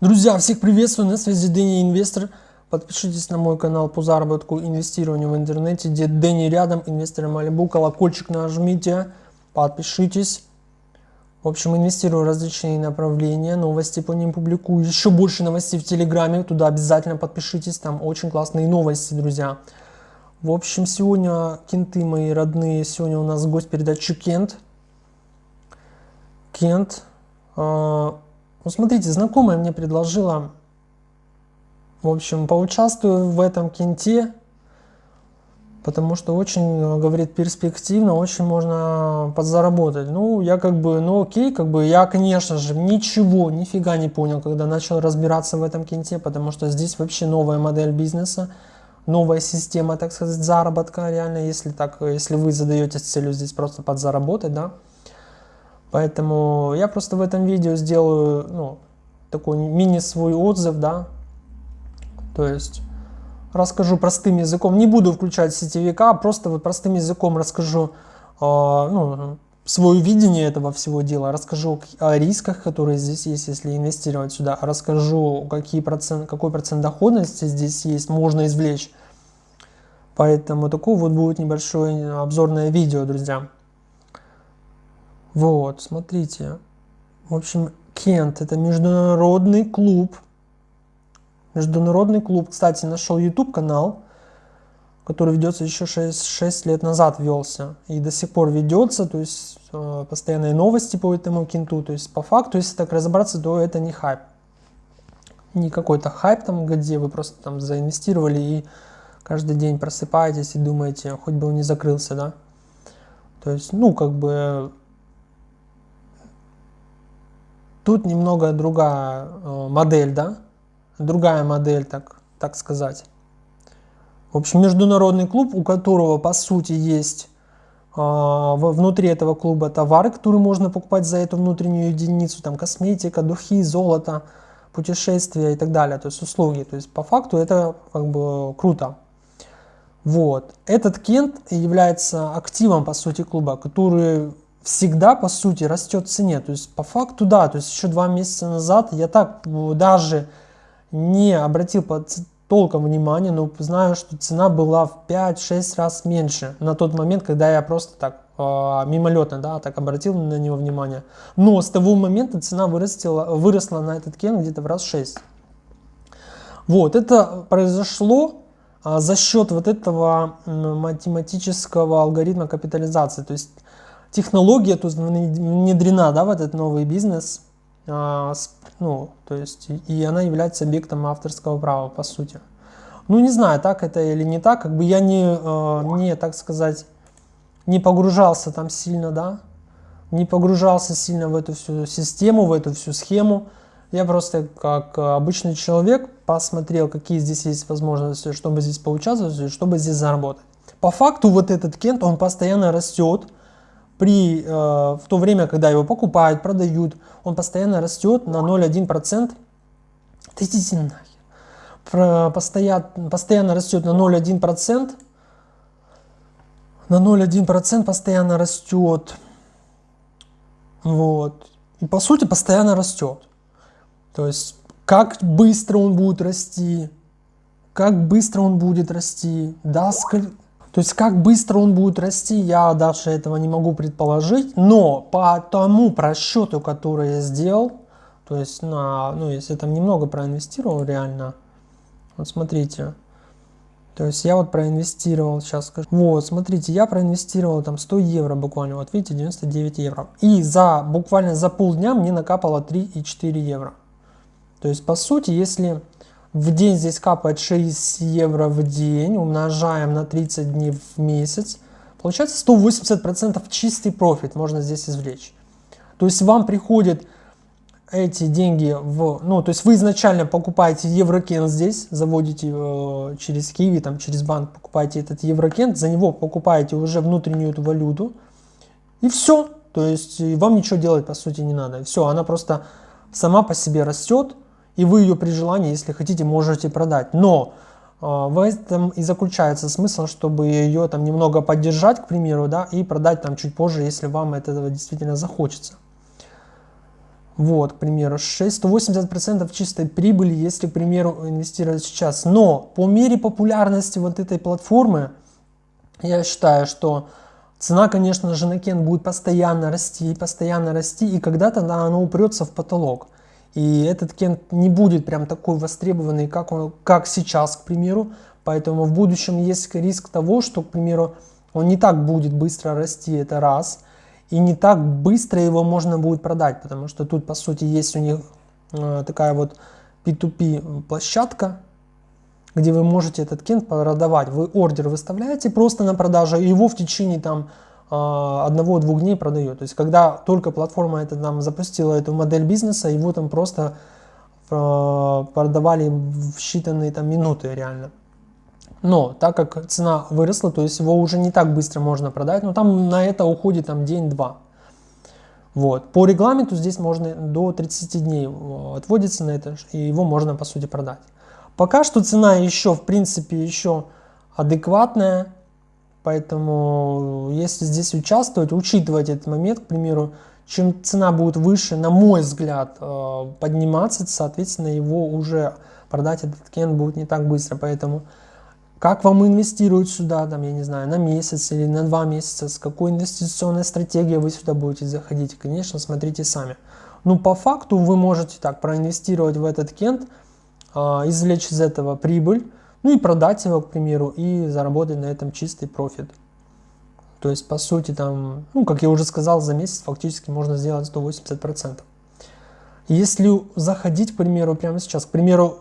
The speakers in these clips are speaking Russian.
Друзья, всех приветствую, на связи Дэнни Инвестор. Подпишитесь на мой канал по заработку инвестированию в интернете, где Дэнни рядом, инвесторы Малибу, колокольчик нажмите, подпишитесь. В общем, инвестирую в различные направления, новости по ним публикую. Еще больше новостей в Телеграме, туда обязательно подпишитесь, там очень классные новости, друзья. В общем, сегодня кенты мои родные, сегодня у нас гость передачи Кент. Кент. Э, ну, смотрите, знакомая мне предложила, в общем, поучаствую в этом кенте потому что очень, э, говорит, перспективно, очень можно подзаработать. Ну, я как бы, ну окей, как бы я, конечно же, ничего, нифига не понял, когда начал разбираться в этом кенте, потому что здесь вообще новая модель бизнеса, новая система, так сказать, заработка, реально, если так, если вы задаетесь целью здесь просто подзаработать, да. Поэтому я просто в этом видео сделаю, ну, такой мини свой отзыв, да, то есть расскажу простым языком. Не буду включать сетевика, просто вот простым языком расскажу э, ну, свое видение этого всего дела, расскажу о рисках, которые здесь есть, если инвестировать сюда, расскажу, какие процент, какой процент доходности здесь есть, можно извлечь. Поэтому такое вот будет небольшое обзорное видео, друзья. Вот, смотрите. В общем, Кент – это международный клуб Международный клуб, кстати, нашел YouTube канал, который ведется еще 6, 6 лет назад велся и до сих пор ведется, то есть э, постоянные новости по этому кенту, то есть по факту, если так разобраться, то это не хайп. Не какой-то хайп там, где вы просто там заинвестировали и каждый день просыпаетесь и думаете, хоть бы он не закрылся, да. То есть, ну, как бы тут немного другая э, модель, да, другая модель, так, так сказать. В общем, международный клуб, у которого по сути есть э, внутри этого клуба товары, которые можно покупать за эту внутреннюю единицу, там косметика, духи, золото, путешествия и так далее, то есть услуги. То есть по факту это как бы круто. Вот. Этот кент является активом по сути клуба, который всегда по сути растет в цене. То есть по факту да, то есть еще два месяца назад я так даже не обратил под толком внимания, но знаю, что цена была в 5-6 раз меньше на тот момент, когда я просто так э, мимолетно, да, так обратил на него внимание. Но с того момента цена вырастила, выросла на этот кен где-то в раз 6. Вот, это произошло а, за счет вот этого математического алгоритма капитализации. То есть технология тут внедрена да, в этот новый бизнес, ну, то есть, и она является объектом авторского права, по сути. Ну, не знаю, так это или не так, как бы я не, а, не так сказать, не погружался там сильно, да, не погружался сильно в эту всю систему, в эту всю схему. Я просто как обычный человек посмотрел, какие здесь есть возможности, чтобы здесь поучаствовать, чтобы здесь заработать. По факту вот этот кент, он постоянно растет, при, э, в то время, когда его покупают, продают, он постоянно растет на 0,1%. Да идите нахер. Про, постоянно, постоянно растет на 0,1%. На 0,1% постоянно растет. Вот. И по сути постоянно растет. То есть, как быстро он будет расти, как быстро он будет расти, да, сколько то есть как быстро он будет расти, я дальше этого не могу предположить, но по тому просчету, который я сделал, то есть на, ну если там немного проинвестировал реально, вот смотрите, то есть я вот проинвестировал, сейчас скажу, вот смотрите, я проинвестировал там 100 евро буквально, вот видите, 99 евро, и за буквально за полдня мне накапало 3,4 евро. То есть по сути, если в день здесь капает 6 евро в день, умножаем на 30 дней в месяц. Получается 180% чистый профит можно здесь извлечь. То есть вам приходят эти деньги в... Ну, то есть вы изначально покупаете еврокен здесь, заводите э, через Киви, там, через банк покупаете этот еврокен, за него покупаете уже внутреннюю эту валюту, и все. То есть вам ничего делать по сути не надо. Все, она просто сама по себе растет, и вы ее при желании, если хотите, можете продать. Но А, в этом и заключается смысл, чтобы ее там немного поддержать, к примеру, да, и продать там чуть позже, если вам этого действительно захочется. Вот, к примеру, 680% чистой прибыли, если, к примеру, инвестировать сейчас. Но по мере популярности вот этой платформы, я считаю, что цена, конечно же, на кен будет постоянно расти, постоянно расти, и когда-то да, она упрется в потолок. И этот кент не будет прям такой востребованный, как, он, как сейчас, к примеру. Поэтому в будущем есть риск того, что, к примеру, он не так будет быстро расти, это раз. И не так быстро его можно будет продать, потому что тут, по сути, есть у них э, такая вот P2P площадка, где вы можете этот кент продавать. Вы ордер выставляете просто на продажу, и его в течение там одного-двух дней продает. То есть, когда только платформа это нам запустила эту модель бизнеса, его там просто а, продавали в считанные там минуты реально. Но так как цена выросла, то есть его уже не так быстро можно продать, но там на это уходит там день-два. Вот. По регламенту здесь можно до 30 дней э, отводится на это, и его можно по сути продать. Пока что цена еще в принципе еще адекватная, Поэтому, если здесь участвовать, учитывать этот момент, к примеру, чем цена будет выше, на мой взгляд, э, подниматься, соответственно, его уже продать этот кен будет не так быстро. Поэтому, как вам инвестировать сюда, там, я не знаю, на месяц или на два месяца, с какой инвестиционной стратегией вы сюда будете заходить, конечно, смотрите сами. Ну, по факту вы можете так проинвестировать в этот кент, э, извлечь из этого прибыль, ну и продать его, к примеру, и заработать на этом чистый профит. То есть, по сути, там, ну, как я уже сказал, за месяц фактически можно сделать 180%. Если заходить, к примеру, прямо сейчас, к примеру,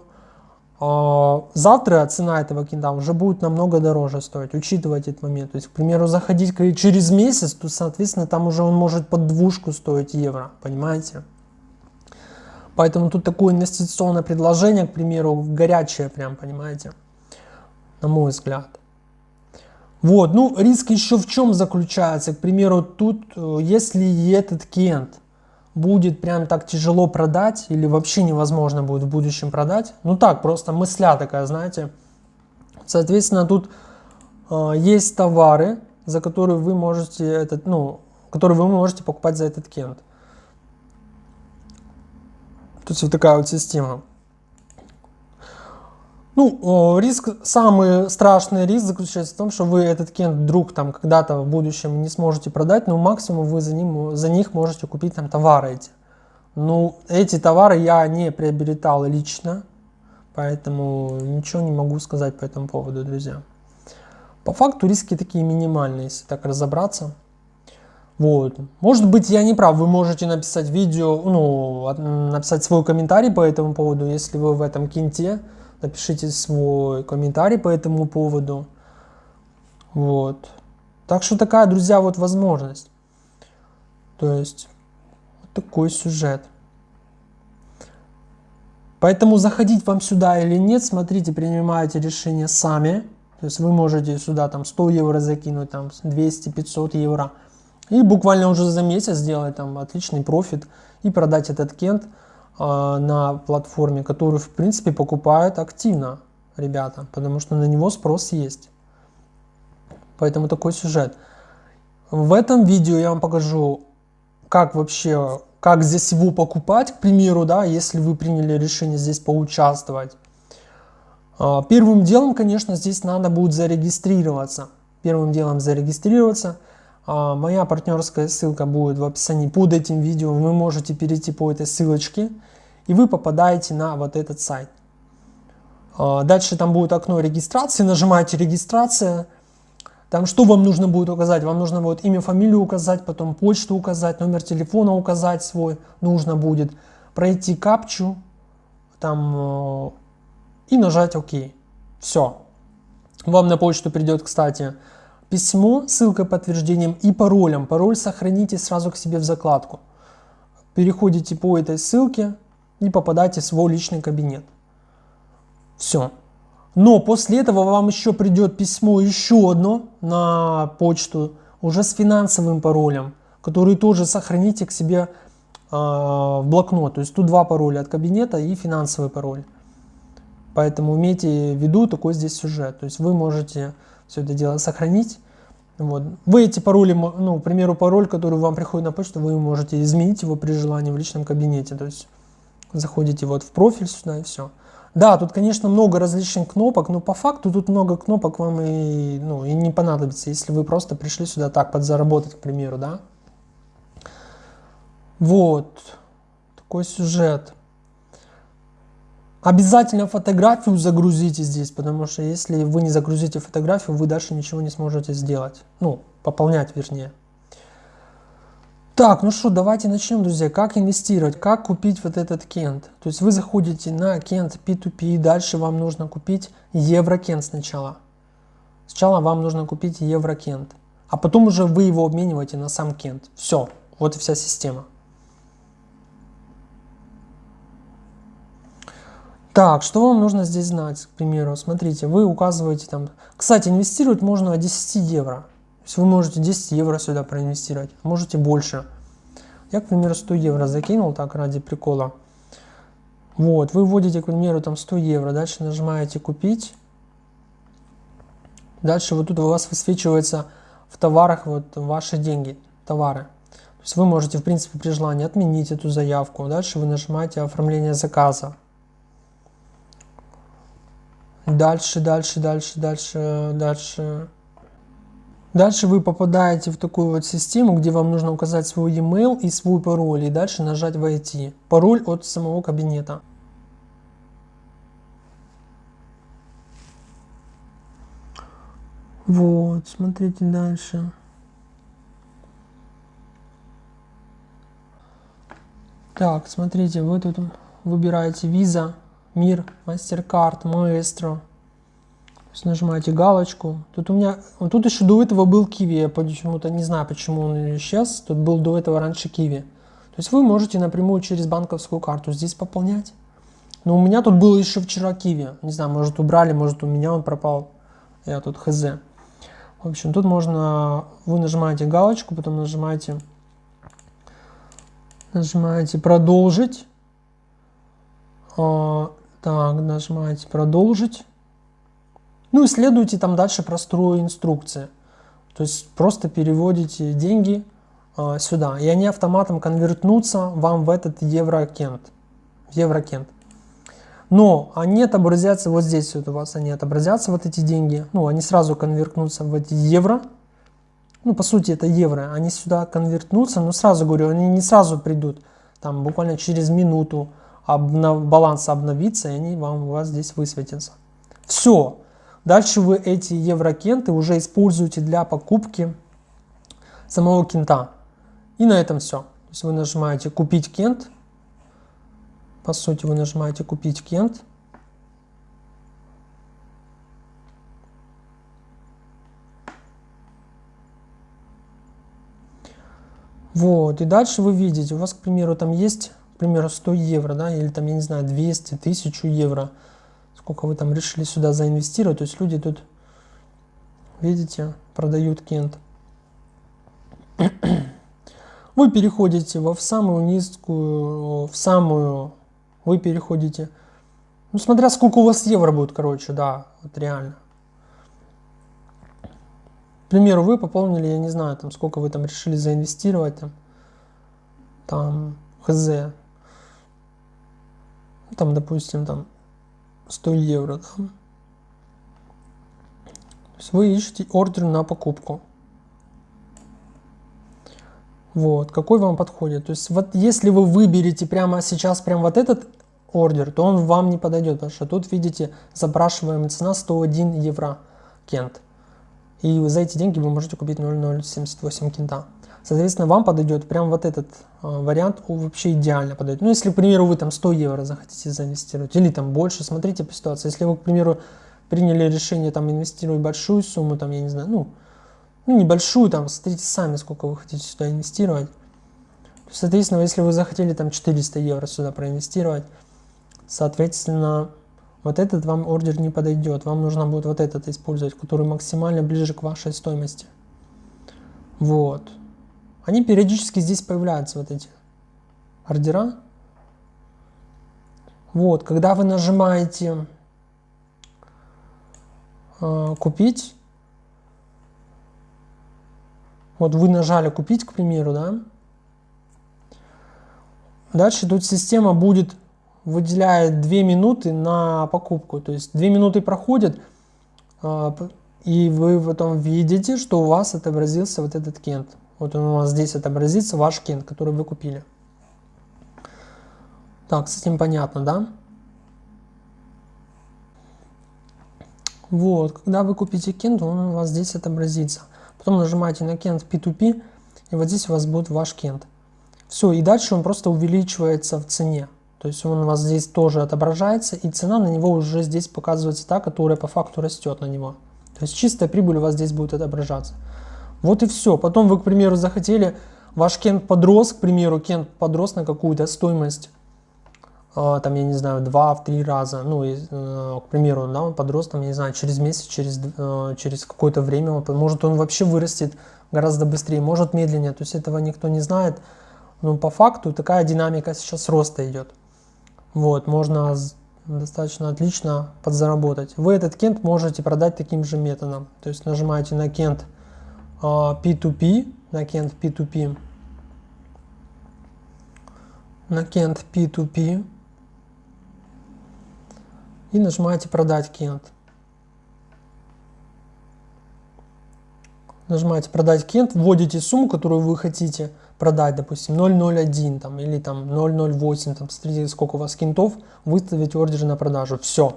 а, завтра цена этого кинта уже будет намного дороже стоить, учитывать этот момент. То есть, к примеру, заходить через месяц, то, соответственно, там уже он может под двушку стоить евро, понимаете? Поэтому тут такое инвестиционное предложение, к примеру, горячее прям, понимаете? На мой взгляд. Вот, ну, риск еще в чем заключается? К примеру, тут, э, если этот кент будет прям так тяжело продать, или вообще невозможно будет в будущем продать, ну так, просто мысля такая, знаете, соответственно, тут э, есть товары, за которые вы можете этот, ну, которые вы можете покупать за этот кент. Есть вот такая вот система. Ну, риск, самый страшный риск заключается в том, что вы этот кент вдруг там когда-то в будущем не сможете продать, но максимум вы за, ним, за них можете купить там товары эти. Ну, эти товары я не приобретал лично, поэтому ничего не могу сказать по этому поводу, друзья. По факту риски такие минимальные, если так разобраться. Вот. Может быть, я не прав, вы можете написать видео, ну, написать свой комментарий по этому поводу, если вы в этом кенте напишите свой комментарий по этому поводу. Вот. Так что такая, друзья, вот возможность. То есть, вот такой сюжет. Поэтому заходить вам сюда или нет, смотрите, принимаете решение сами. То есть вы можете сюда там 100 евро закинуть, там 200-500 евро. И буквально уже за месяц сделать там отличный профит и продать этот кент на платформе, которую в принципе покупают активно ребята, потому что на него спрос есть. Поэтому такой сюжет. В этом видео я вам покажу, как вообще, как здесь его покупать, к примеру, да, если вы приняли решение здесь поучаствовать. А, первым делом, конечно, здесь надо будет зарегистрироваться. Первым делом зарегистрироваться – моя партнерская ссылка будет в описании под этим видео. Вы можете перейти по этой ссылочке и вы попадаете на вот этот сайт. А, дальше там будет окно регистрации, нажимаете регистрация. Там что вам нужно будет указать? Вам нужно будет имя, фамилию указать, потом почту указать, номер телефона указать свой. Нужно будет пройти капчу там э, и нажать ОК. Все. Вам на почту придет, кстати, письмо, ссылкой подтверждением и паролем. Пароль сохраните сразу к себе в закладку. Переходите по этой ссылке и попадаете в свой личный кабинет. Все. Но после этого вам еще придет письмо еще одно на почту, уже с финансовым паролем, который тоже сохраните к себе э, в блокнот. То есть тут два пароля от кабинета и финансовый пароль. Поэтому имейте в виду такой здесь сюжет. То есть вы можете все это дело сохранить. Вот. Вы эти пароли, ну, к примеру, пароль, который вам приходит на почту, вы можете изменить его при желании в личном кабинете. То есть заходите вот в профиль сюда и все. Да, тут, конечно, много различных кнопок, но по факту тут много кнопок вам и, ну, и не понадобится, если вы просто пришли сюда так подзаработать, к примеру, да. Вот, такой сюжет. Обязательно фотографию загрузите здесь, потому что если вы не загрузите фотографию, вы дальше ничего не сможете сделать. Ну, пополнять вернее. Так, ну что, давайте начнем, друзья. Как инвестировать, как купить вот этот кент. То есть вы заходите на кент P2P, дальше вам нужно купить еврокент сначала. Сначала вам нужно купить еврокент, а потом уже вы его обмениваете на сам кент. Все, вот и вся система. Так, что вам нужно здесь знать, к примеру? Смотрите, вы указываете там... Кстати, инвестировать можно от 10 евро. То есть вы можете 10 евро сюда проинвестировать, можете больше. Я, к примеру, 100 евро закинул так ради прикола. Вот, вы вводите, к примеру, там 100 евро, дальше нажимаете «Купить». Дальше вот тут у вас высвечивается в товарах вот ваши деньги, товары. То есть вы можете, в принципе, при желании отменить эту заявку. Дальше вы нажимаете «Оформление заказа». Дальше, дальше, дальше, дальше, дальше. Дальше вы попадаете в такую вот систему, где вам нужно указать свой e-mail и свой пароль, и дальше нажать «Войти». Пароль от самого кабинета. Вот, смотрите дальше. Так, смотрите, вы тут выбираете Visa, Мир, MasterCard, Maestro. Нажимаете галочку. Тут у меня, тут еще до этого был Kiwi, я почему-то не знаю, почему он исчез. Тут был до этого раньше Kiwi. То есть вы можете напрямую через банковскую карту здесь пополнять. Но у меня тут был еще вчера Kiwi. Не знаю, может убрали, может у меня он пропал. Я тут хз. В общем, тут можно, вы нажимаете галочку, потом нажимаете, нажимаете продолжить. Так, нажимаете продолжить. Ну и следуйте там дальше простую инструкции. То есть просто переводите деньги э, сюда, и они автоматом конвертнутся вам в этот еврокент. еврокент. Но они отобразятся вот здесь вот у вас, они отобразятся, вот эти деньги. Ну, они сразу конвертнутся в эти евро. Ну, по сути, это евро. Они сюда конвертнутся, но сразу говорю, они не сразу придут. Там буквально через минуту обнов, баланс обновится, и они вам у вас здесь высветятся. Все. Дальше вы эти еврокенты уже используете для покупки самого кента. И на этом все. То есть вы нажимаете «Купить кент». По сути, вы нажимаете «Купить кент». Вот, и дальше вы видите, у вас, к примеру, там есть к примеру, 100 евро, да, или там, я не знаю, 200, 1000 евро, сколько вы там решили сюда заинвестировать, то есть люди тут, видите, продают кент. Вы переходите во в самую низкую, в самую, вы переходите, ну, смотря сколько у вас евро будет, короче, да, вот реально. К примеру, вы пополнили, я не знаю, там, сколько вы там решили заинвестировать, там, там, хз, там, допустим, там 100 евро, да? То есть вы ищете ордер на покупку. Вот, какой вам подходит. То есть вот если вы выберете прямо сейчас прям вот этот ордер, то он вам не подойдет, потому что тут, видите, запрашиваемая цена 101 евро кент. И за эти деньги вы можете купить 0,078 кента. Соответственно, вам подойдет прям вот этот э, вариант вообще идеально подойдет. Ну, если, к примеру, вы там 100 евро захотите заинвестировать, или там больше, смотрите по ситуации. Если вы, к примеру, приняли решение там инвестировать большую сумму, там, я не знаю, ну, ну небольшую, там, смотрите сами, сколько вы хотите сюда инвестировать. Соответственно, если вы захотели там 400 евро сюда проинвестировать, соответственно, вот этот вам ордер не подойдет. Вам нужно будет вот этот использовать, который максимально ближе к вашей стоимости. Вот. Они периодически здесь появляются, вот эти ордера. Вот, когда вы нажимаете э, купить. Вот вы нажали купить, к примеру, да. Дальше тут система будет выделяет 2 минуты на покупку. То есть 2 минуты проходят, э, и вы потом видите, что у вас отобразился вот этот кент. Вот он у вас здесь отобразится, ваш кент, который вы купили. Так, с этим понятно, да? Вот, когда вы купите кент, он у вас здесь отобразится. Потом нажимаете на кент P2P, и вот здесь у вас будет ваш кент. Все, и дальше он просто увеличивается в цене. То есть он у вас здесь тоже отображается, и цена на него уже здесь показывается та, которая по факту растет на него. То есть чистая прибыль у вас здесь будет отображаться. Вот и все. Потом вы, к примеру, захотели, ваш кент подрос, к примеру, кент подрос на какую-то стоимость а, там, я не знаю, два, в три раза, ну, и, э, к примеру, да, он подрос, там, я не знаю, через месяц, через, э, через какое-то время, может, он вообще вырастет гораздо быстрее, может, медленнее, то есть этого никто не знает, но по факту такая динамика сейчас роста идет. Вот, можно достаточно отлично подзаработать. Вы этот кент можете продать таким же методом, то есть нажимаете на кент P2P, а, на кент P2P, на кент P2P, и нажимаете «Продать Кент». Нажимаете «Продать Кент», вводите сумму, которую вы хотите продать, допустим, 001 там, или там 008, там, смотрите, сколько у вас кентов, выставить ордер на продажу. Все.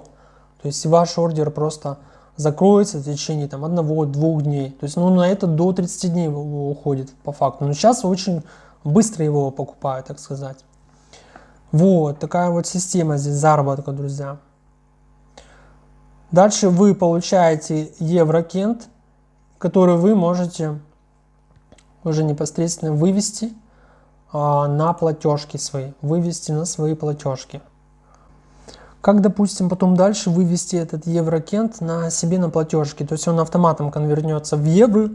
То есть ваш ордер просто закроется в течение там одного-двух дней. То есть ну, на это до 30 дней уходит по факту. Но сейчас очень быстро его покупают, так сказать. Вот, такая вот система здесь заработка, друзья. Дальше вы получаете еврокент, который вы можете уже непосредственно вывести а, на платежки свои, вывести на свои платежки. Как, допустим, потом дальше вывести этот еврокент на себе на платежки, то есть он автоматом конвернется в евро.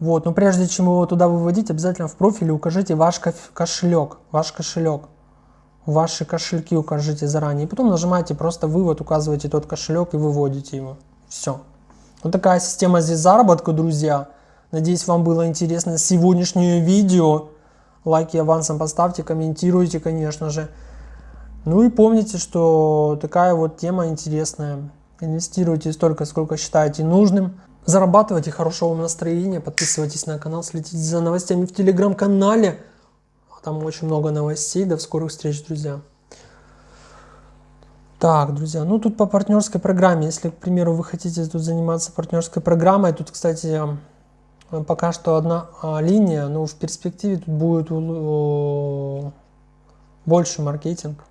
Вот, но прежде чем его туда выводить, обязательно в профиле укажите ваш кошелек, ваш кошелек ваши кошельки укажите заранее. И потом нажимаете просто вывод, указываете тот кошелек и выводите его. Все. Вот такая система здесь заработка, друзья. Надеюсь, вам было интересно сегодняшнее видео. Лайки авансом поставьте, комментируйте, конечно же. Ну и помните, что такая вот тема интересная. Инвестируйте столько, сколько считаете нужным. Зарабатывайте хорошего настроения, подписывайтесь на канал, следите за новостями в телеграм-канале. Там очень много новостей. До скорых встреч, друзья. Так, друзья, ну тут по партнерской программе. Если, к примеру, вы хотите тут заниматься партнерской программой, тут, кстати, пока что одна а, линия, но в перспективе тут будет больше маркетинг.